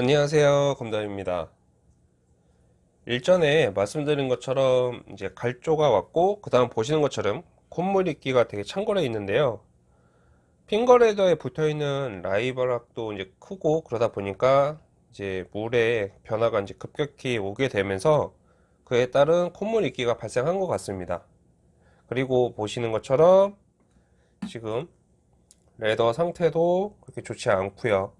안녕하세요 검담입니다. 일전에 말씀드린 것처럼 이제 갈조가 왔고 그 다음 보시는 것처럼 콧물 있기가 되게 창궐해 있는데요. 핑거레더에 붙어있는 라이버락도 이제 크고 그러다 보니까 이제 물의 변화가 이제 급격히 오게 되면서 그에 따른 콧물 있기가 발생한 것 같습니다. 그리고 보시는 것처럼 지금 leather 상태도 그렇게 좋지 않고요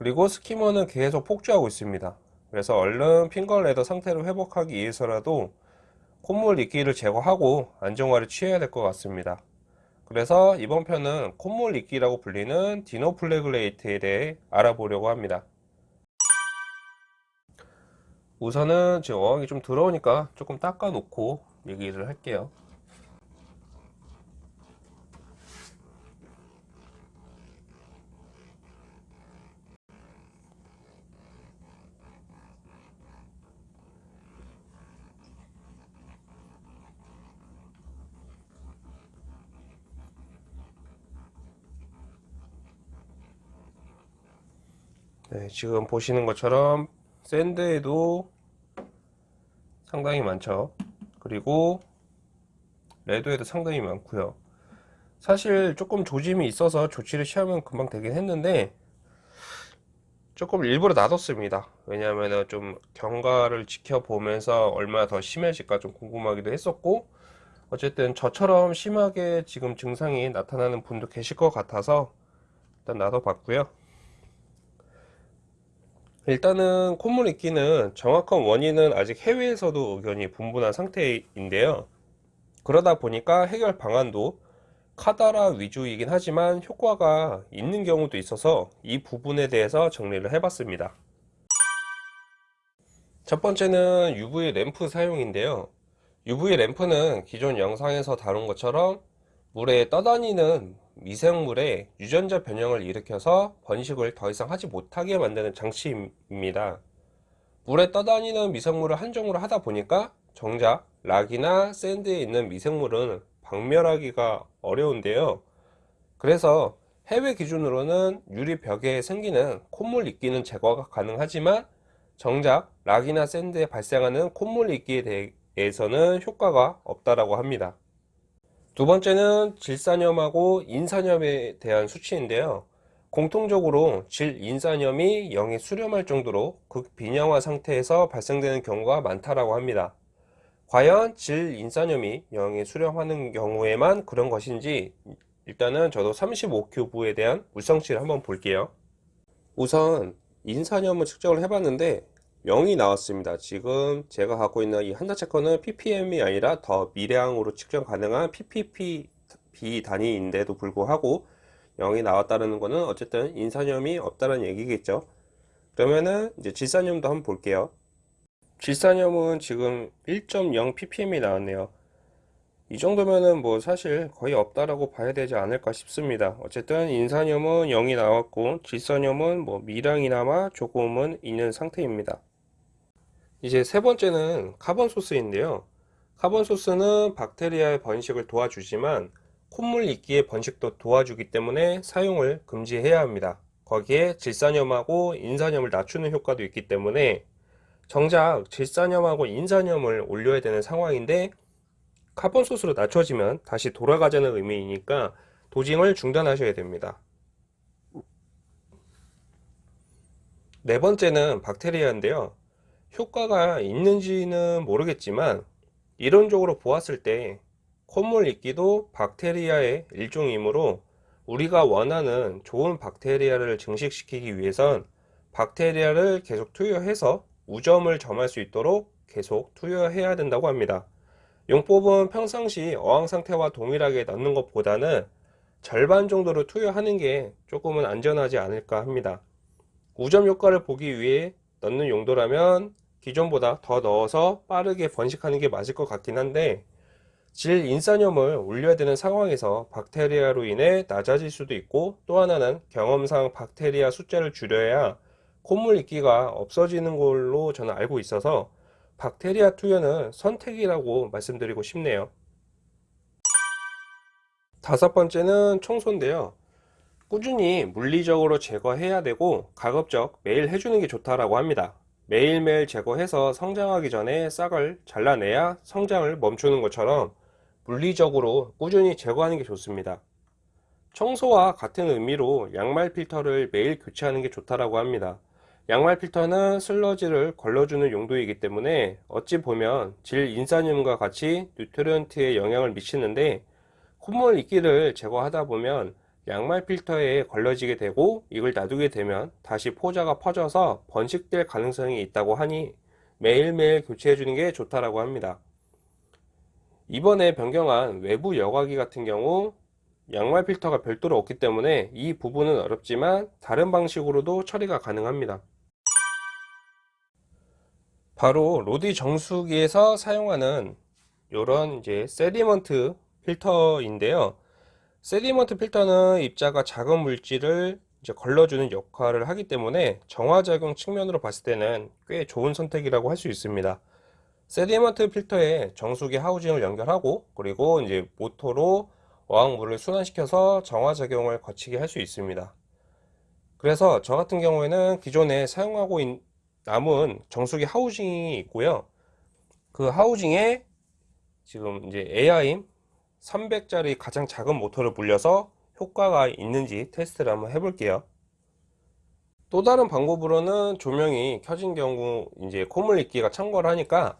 그리고 skimmer는 계속 폭주하고 있습니다. 그래서 얼른 finger leather 상태를 회복하기 위해서라도 콧물 이끼를 제거하고 안정화를 취해야 될 것 같습니다. 그래서 이번 편은 콧물 이끼라고 불리는 dinoflagellate에 대해 알아보려고 합니다. 우선은 지금 어항이 좀 더러우니까 조금 닦아 놓고 얘기를 할게요 네, 지금 보시는 것처럼 샌드에도 상당히 많죠. 그리고 레드에도 상당히 많고요. 사실 조금 조짐이 있어서 조치를 취하면 금방 되긴 했는데 조금 일부러 놔뒀습니다. 왜냐하면 좀 경과를 지켜보면서 얼마나 더 심해질까 좀 궁금하기도 했었고 어쨌든 저처럼 심하게 지금 증상이 나타나는 분도 계실 것 같아서 일단 놔둬봤고요 일단은 콧물 있기는 정확한 원인은 아직 해외에서도 의견이 분분한 상태인데요. 그러다 보니까 해결 방안도 카다라 위주이긴 하지만 효과가 있는 경우도 있어서 이 부분에 대해서 정리를 해봤습니다. 첫 번째는 UV 램프 사용인데요. UV 램프는 기존 영상에서 다룬 것처럼 물에 떠다니는 미생물의 유전자 변형을 일으켜서 번식을 더 이상 하지 못하게 만드는 장치입니다. 물에 떠다니는 미생물을 한정으로 하다 보니까 정작 락이나 샌드에 있는 미생물은 박멸하기가 어려운데요. 그래서 해외 기준으로는 유리 벽에 생기는 콧물 이끼는 제거가 가능하지만 정작 락이나 샌드에 발생하는 콧물 이끼에 대해서는 효과가 없다고 합니다. 두 번째는 질산염하고 인산염에 대한 수치인데요. 공통적으로 질인산염이 0에 수렴할 정도로 극빈형화 상태에서 발생되는 경우가 많다고 합니다. 과연 질인산염이 0에 수렴하는 경우에만 그런 것인지 일단은 저도 35큐브에 대한 물성치를 한번 볼게요. 우선 인산염을 측정을 해봤는데 0이 나왔습니다. 지금 제가 갖고 있는 이 한다 체커는 ppm이 아니라 더 미량으로 측정 가능한 ppp 단위인데도 불구하고 0이 나왔다는 것은 어쨌든 인산염이 없다는 얘기겠죠. 그러면은 이제 질산염도 한번 볼게요. 질산염은 지금 1.0 ppm이 나왔네요. 이 정도면은 뭐 사실 거의 없다라고 봐야 되지 않을까 싶습니다. 어쨌든 인산염은 0이 나왔고 질산염은 뭐 미량이나마 조금은 있는 상태입니다 이제 세 번째는 carbon source인데요. carbon source는 박테리아의 번식을 도와주지만 콧물 이끼의 번식도 도와주기 때문에 사용을 금지해야 합니다. 거기에 질산염하고 인산염을 낮추는 효과도 있기 때문에 정작 질산염하고 인산염을 올려야 되는 상황인데 carbon source로 낮춰지면 다시 돌아가자는 의미이니까 dosing을 중단하셔야 됩니다. 네 번째는 박테리아인데요 효과가 있는지는 모르겠지만 이론적으로 보았을 때 콧물 이끼도 박테리아의 일종이므로 우리가 원하는 좋은 박테리아를 증식시키기 위해선 박테리아를 계속 투여해서 우점을 점할 수 있도록 계속 투여해야 된다고 합니다. 용법은 평상시 어항 상태와 동일하게 넣는 것보다는 절반 정도로 투여하는 게 조금은 안전하지 않을까 합니다. 우점 효과를 보기 위해 넣는 용도라면 기존보다 더 넣어서 빠르게 번식하는 게 맞을 것 같긴 한데 질 인산염을 올려야 되는 상황에서 박테리아로 인해 낮아질 수도 있고 또 하나는 경험상 박테리아 숫자를 줄여야 콧물 이끼가 없어지는 걸로 저는 알고 있어서 박테리아 투여는 선택이라고 말씀드리고 싶네요 다섯 번째는 청소인데요 꾸준히 물리적으로 제거해야 되고 가급적 매일 해주는 게 좋다라고 합니다. 매일매일 제거해서 성장하기 전에 싹을 잘라내야 성장을 멈추는 것처럼 물리적으로 꾸준히 제거하는 게 좋습니다. 청소와 같은 의미로 양말 필터를 매일 교체하는 게 좋다라고 합니다. 양말 필터는 슬러지를 걸러주는 용도이기 때문에 어찌 보면 질 인산염과 같이 뉴트리언트에 영향을 미치는데 콧물 이끼를 제거하다 보면 양말 필터에 걸러지게 되고 이걸 놔두게 되면 다시 포자가 퍼져서 번식될 가능성이 있다고 하니 매일매일 교체해 주는 게 좋다라고 합니다. 이번에 변경한 외부 여과기 같은 경우 양말 필터가 별도로 없기 때문에 이 부분은 어렵지만 다른 방식으로도 처리가 가능합니다. 바로 로디 정수기에서 사용하는 이런 이제 sediment 필터인데요. sediment 필터는 입자가 작은 물질을 이제 걸러주는 역할을 하기 때문에 정화작용 측면으로 봤을 때는 꽤 좋은 선택이라고 할 수 있습니다. sediment 필터에 정수기 하우징을 연결하고 그리고 이제 모터로 어항물을 순환시켜서 정화작용을 거치게 할 수 있습니다. 그래서 저 같은 경우에는 기존에 사용하고 있, 남은 정수기 하우징이 있고요. 그 하우징에 지금 이제 AIM 300짜리 가장 작은 모터를 불려서 효과가 있는지 테스트를 한번 해볼게요. 또 다른 방법으로는 조명이 켜진 경우 이제 콧물 있기가 참고를 하니까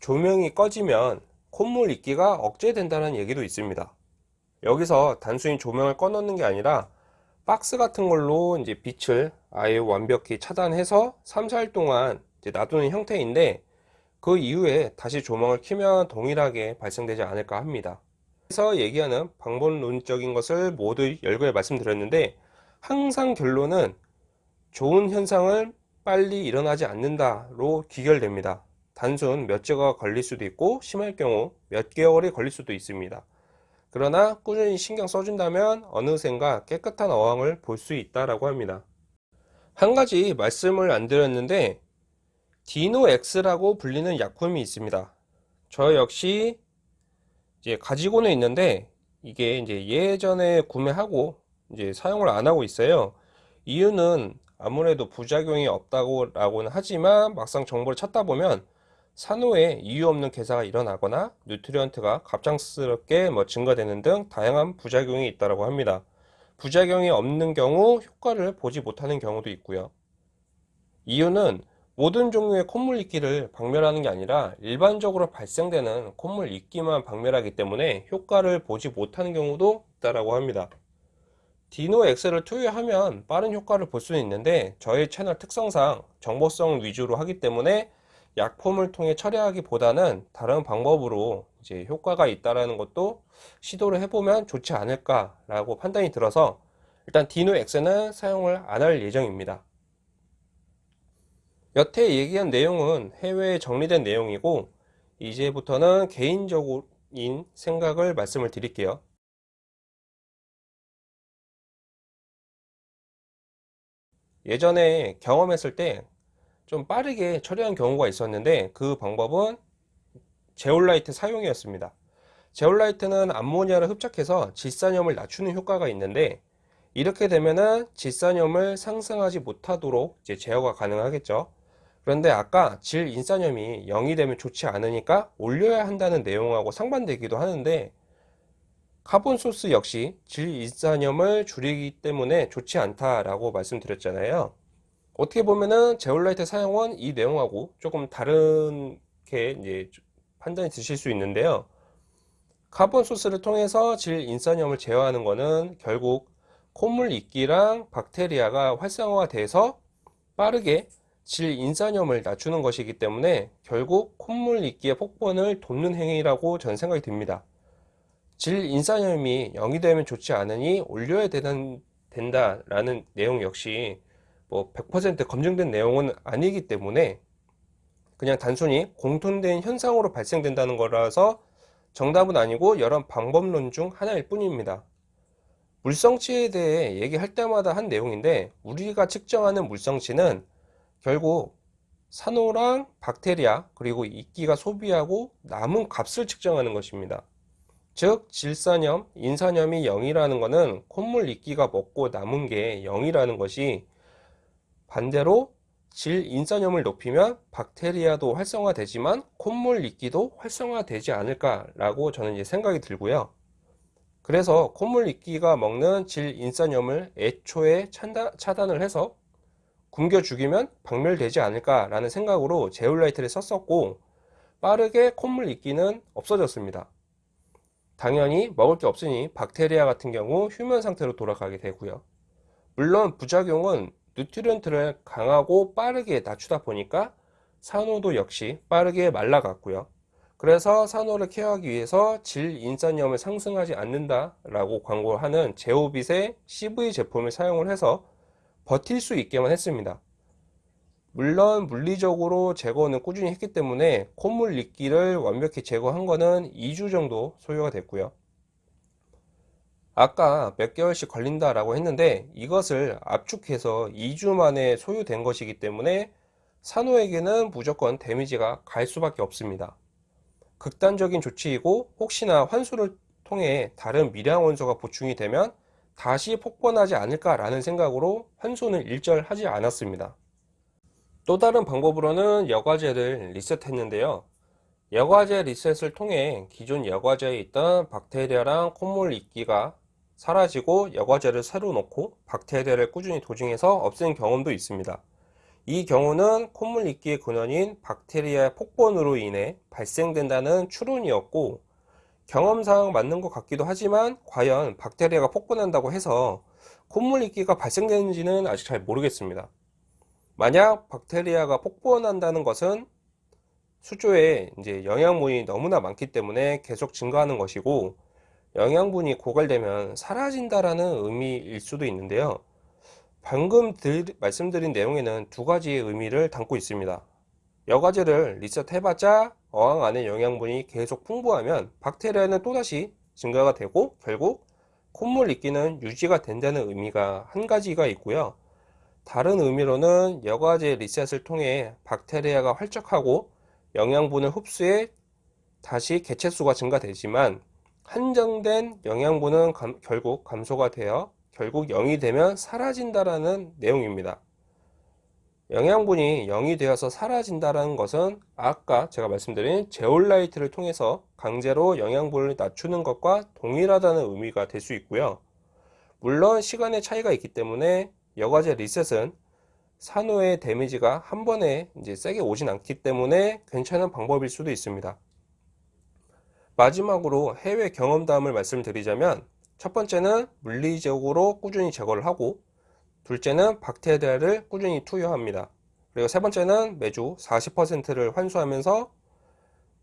조명이 꺼지면 콧물 있기가 억제된다는 얘기도 있습니다. 여기서 단순히 조명을 꺼 놓는 게 아니라 박스 같은 걸로 이제 빛을 아예 완벽히 차단해서 3, 4일 동안 놔두는 형태인데 그 이후에 다시 조명을 켜면 동일하게 발생되지 않을까 합니다. 그래서 얘기하는 방법론적인 것을 모두 열거에 말씀드렸는데 항상 결론은 좋은 현상을 빨리 일어나지 않는다로 귀결됩니다. 단순 몇 주가 걸릴 수도 있고 심할 경우 몇 개월이 걸릴 수도 있습니다. 그러나 꾸준히 신경 써준다면 어느샌가 깨끗한 어항을 볼 수 있다라고 합니다. 한 가지 말씀을 안 드렸는데 디노엑스라고 불리는 약품이 있습니다. 저 역시 이제 가지고는 있는데 이게 이제 예전에 구매하고 이제 사용을 안 하고 있어요. 이유는 아무래도 부작용이 없다고 라고는 하지만 막상 정보를 찾다 보면 산호에 이유 없는 괴사가 일어나거나 뉴트리언트가 갑작스럽게 뭐 증가되는 등 다양한 부작용이 있다고 합니다. 부작용이 없는 경우 효과를 보지 못하는 경우도 있고요. 이유는 모든 종류의 콧물 이끼를 박멸하는 게 아니라 일반적으로 발생되는 콧물 이끼만 박멸하기 때문에 효과를 보지 못하는 경우도 있다고 합니다. 디노 엑셀을 투여하면 빠른 효과를 볼 수는 있는데 저희 채널 특성상 정보성 위주로 하기 때문에 약품을 통해 처리하기보다는 다른 방법으로 이제 효과가 있다라는 것도 시도를 해보면 좋지 않을까라고 판단이 들어서 일단 디노 X는 사용을 안 할 예정입니다. 여태 얘기한 내용은 해외에 정리된 내용이고 이제부터는 개인적인 생각을 말씀을 드릴게요. 예전에 경험했을 때 좀 빠르게 처리한 경우가 있었는데 그 방법은 제올라이트 사용이었습니다. 제올라이트는 암모니아를 흡착해서 질산염을 낮추는 효과가 있는데 이렇게 되면은 질산염을 상승하지 못하도록 제어가 가능하겠죠. 그런데 아까 질 인산염이 0이 되면 좋지 않으니까 올려야 한다는 내용하고 상반되기도 하는데 carbon source 역시 질 인산염을 줄이기 때문에 좋지 않다라고 말씀드렸잖아요. 어떻게 보면은 제올라이트 사용은 이 내용하고 조금 다른 게 이제 판단이 드실 수 있는데요. carbon source를 통해서 질 인산염을 제어하는 것은 결국 콧물 이끼랑 박테리아가 활성화가 돼서 빠르게 질 인산염을 낮추는 것이기 때문에 결국 콧물 이끼의 폭번을 돕는 행위라고 저는 생각이 듭니다. 질 인산염이 0이 되면 좋지 않으니 올려야 되는, 된다라는 내용 역시 뭐 100% 검증된 내용은 아니기 때문에 그냥 단순히 공통된 현상으로 발생된다는 거라서 정답은 아니고 여러 방법론 중 하나일 뿐입니다. 물성치에 대해 얘기할 때마다 한 내용인데 우리가 측정하는 물성치는 결국 산호랑 박테리아 그리고 이끼가 소비하고 남은 값을 측정하는 것입니다. 즉 질산염, 인산염이 0이라는 것은 콧물 이끼가 먹고 남은 게 0이라는 것이 반대로 질 인산염을 높이면 박테리아도 활성화되지만 콧물 이끼도 활성화되지 않을까라고 저는 이제 생각이 들고요. 그래서 콧물 이끼가 먹는 질 인산염을 애초에 차단을 해서 굶겨 죽이면 박멸되지 않을까라는 생각으로 제올라이트를 썼었고 빠르게 콧물 이끼는 없어졌습니다. 당연히 먹을 게 없으니 박테리아 같은 경우 휴면 상태로 돌아가게 되고요. 물론 부작용은 nutrient를 강하고 빠르게 낮추다 보니까 산호도 역시 빠르게 말라갔고요. 그래서 산호를 care하기 위해서 질 인산염을 상승하지 않는다 라고 광고하는 ZEOvit의 CV 제품을 사용을 해서 버틸 수 있게만 했습니다. 물론 물리적으로 제거는 꾸준히 했기 때문에 콧물 이끼를 완벽히 제거한 거는 2주 정도 소요가 됐고요. 아까 몇 개월씩 걸린다 라고 했는데 이것을 압축해서 2주 만에 소요된 것이기 때문에 산호에게는 무조건 데미지가 갈 수밖에 없습니다. 극단적인 조치이고 혹시나 환수를 통해 다른 미량 원소가 보충이 되면 다시 폭번하지 않을까라는 생각으로 환수는 일절하지 않았습니다. 또 다른 방법으로는 여과제를 리셋했는데요. 여과제 리셋을 통해 기존 여과제에 있던 박테리아랑 콧물 이끼가 사라지고 여과제를 새로 넣고 박테리아를 꾸준히 도징해서 없앤 경험도 있습니다. 이 경우는 콧물 이끼의 근원인 박테리아 폭번으로 인해 발생된다는 추론이었고 경험상 맞는 것 같기도 하지만 과연 박테리아가 폭번한다고 해서 콧물 이끼가 발생되는지는 아직 잘 모르겠습니다. 만약 박테리아가 폭번한다는 것은 수조에 이제 영양분이 너무나 많기 때문에 계속 증가하는 것이고 영양분이 고갈되면 사라진다라는 의미일 수도 있는데요. 방금 들, 말씀드린 내용에는 두 가지의 의미를 담고 있습니다. 여과제를 리셋해봤자 어항 안에 영양분이 계속 풍부하면 박테리아는 또다시 증가가 되고 결국 콧물 이끼는 유지가 된다는 의미가 한 가지가 있고요. 다른 의미로는 여과제 리셋을 통해 박테리아가 활적하고 영양분을 흡수해 다시 개체수가 증가되지만 한정된 영양분은 감, 결국 감소가 되어 결국 0이 되면 사라진다라는 내용입니다. 영양분이 0이 되어서 사라진다는 것은 아까 제가 말씀드린 제올라이트를 통해서 강제로 영양분을 낮추는 것과 동일하다는 의미가 될 수 있고요. 물론 시간의 차이가 있기 때문에 여과제 리셋은 산호의 데미지가 한 번에 이제 세게 오진 않기 때문에 괜찮은 방법일 수도 있습니다. 마지막으로 해외 경험담을 말씀드리자면 첫 번째는 물리적으로 꾸준히 제거를 하고 둘째는 박테리아를 꾸준히 투여합니다. 그리고 세 번째는 매주 40%를 환수하면서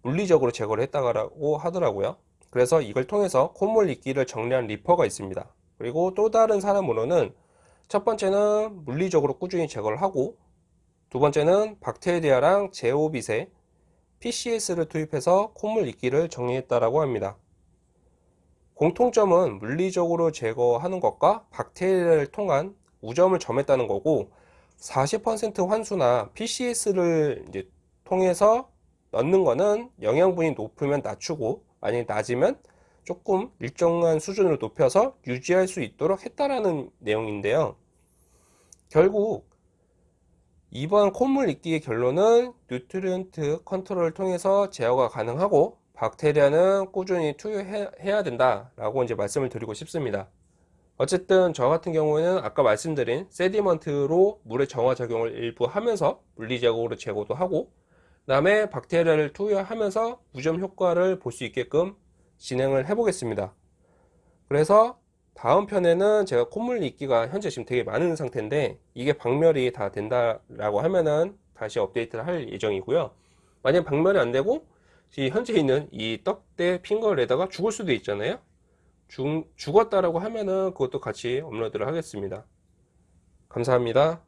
물리적으로 제거를 했다고 하더라고요. 그래서 이걸 통해서 콧물 이끼를 정리한 리퍼가 있습니다. 그리고 또 다른 사람으로는 첫 번째는 물리적으로 꾸준히 제거를 하고 두 번째는 박테리아랑 제오빗에 PCS를 투입해서 콧물 이끼를 정리했다라고 합니다. 공통점은 물리적으로 제거하는 것과 박테리아를 통한 우점을 점했다는 거고 40% 환수나 PCS를 이제 통해서 넣는 거는 영양분이 높으면 낮추고 만약에 낮으면 조금 일정한 수준으로 높여서 유지할 수 있도록 했다라는 내용인데요. 결국 이번 콧물 이끼의 결론은 nutrient 컨트롤을 통해서 제어가 가능하고 박테리아는 꾸준히 투여해야 된다라고 이제 말씀을 드리고 싶습니다. 어쨌든 저 같은 경우에는 아까 말씀드린 sediment로 물의 정화 작용을 일부 하면서 물리적으로 제거도 하고 그 다음에 박테리아를 투여하면서 무점 효과를 볼 수 있게끔 진행을 해 보겠습니다. 그래서 다음 편에는 제가 콧물 이끼가 현재 지금 되게 많은 상태인데 이게 박멸이 다 된다라고 하면은 다시 업데이트를 할 예정이고요. 만약 박멸이 안 되고 현재 있는 이 떡대 핑거에다가 죽을 수도 있잖아요. 죽, 죽었다라고 하면은 그것도 같이 업로드를 하겠습니다. 감사합니다.